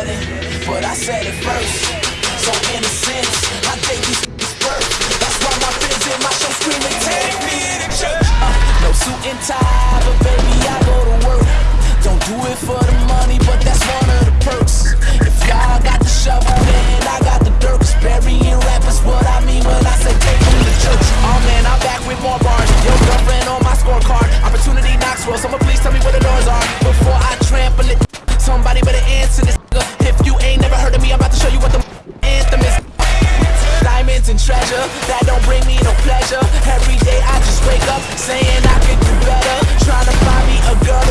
upsetting, but I said it first. So in a sense, I take these is birth. That's why my fans in my show screaming, take me to church. Uh, no suit and tie, but baby I go to work. Don't do it for the money, but that's one of the perks. If y'all got the shovel, then I got the dirt. Burying rappers, what I mean when I say take me to church. Oh man, I'm back with more bars. Your girlfriend on my scorecard. Opportunity Knoxville, someone please tell me where the doors are before I trample it. measure That don't bring me no pleasure. Every day I just wake up Saying I could do better. Trying to find me a girl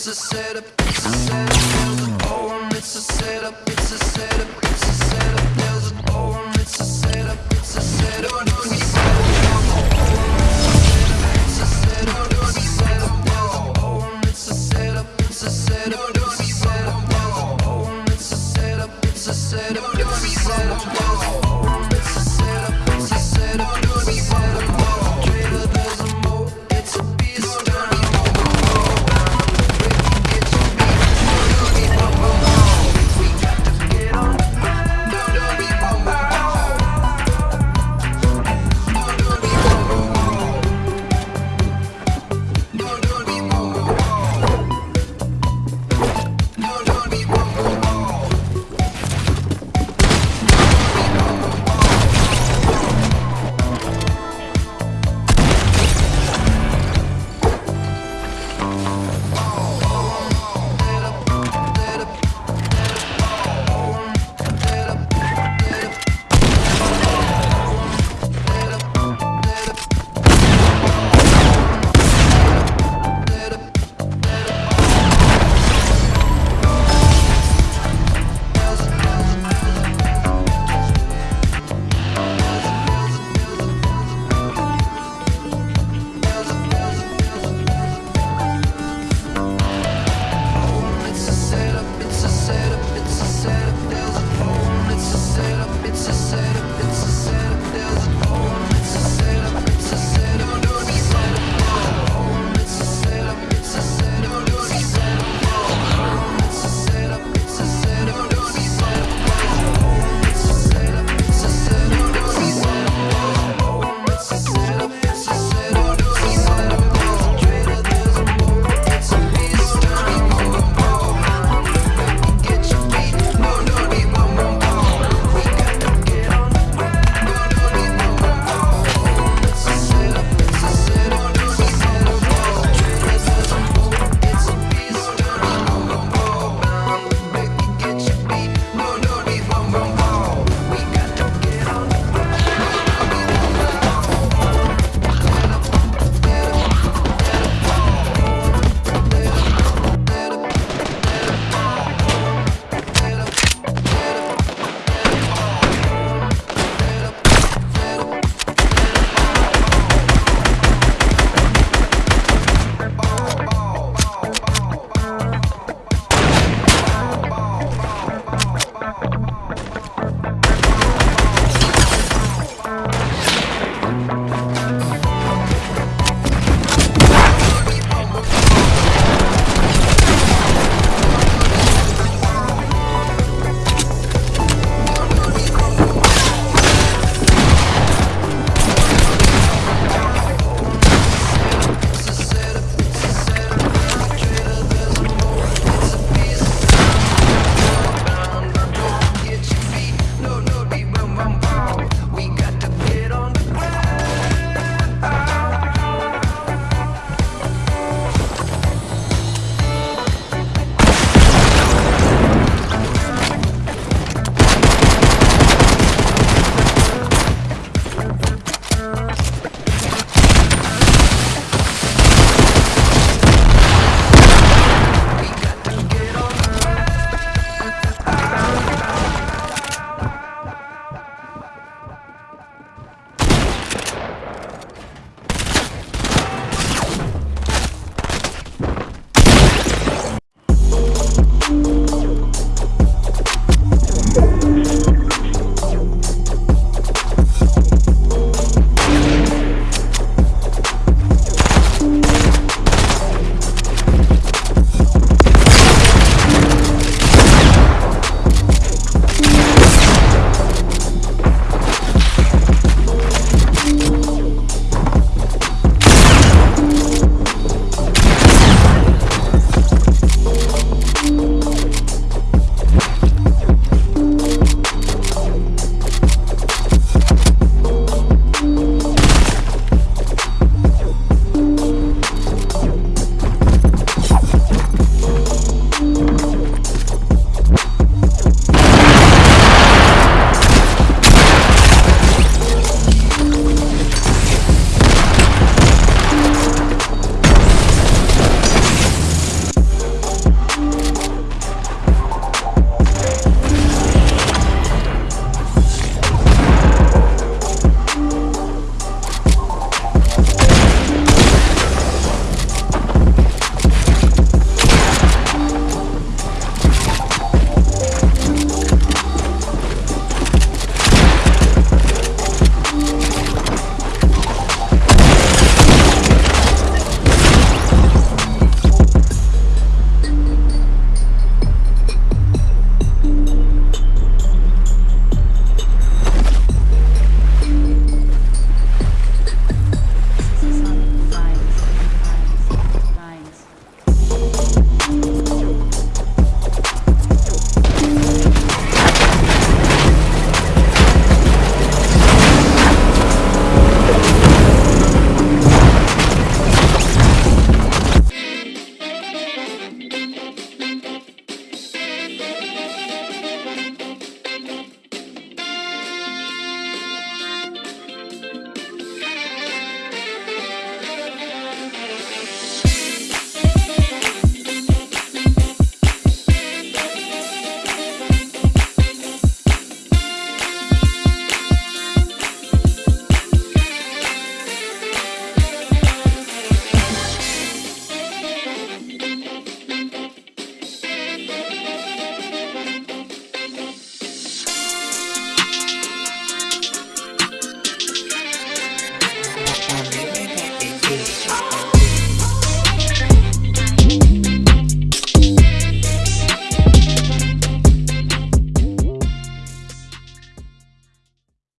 it's a setup. It's a setup, oh, it's a poem, it's a setup, it's a setup. It's a setup.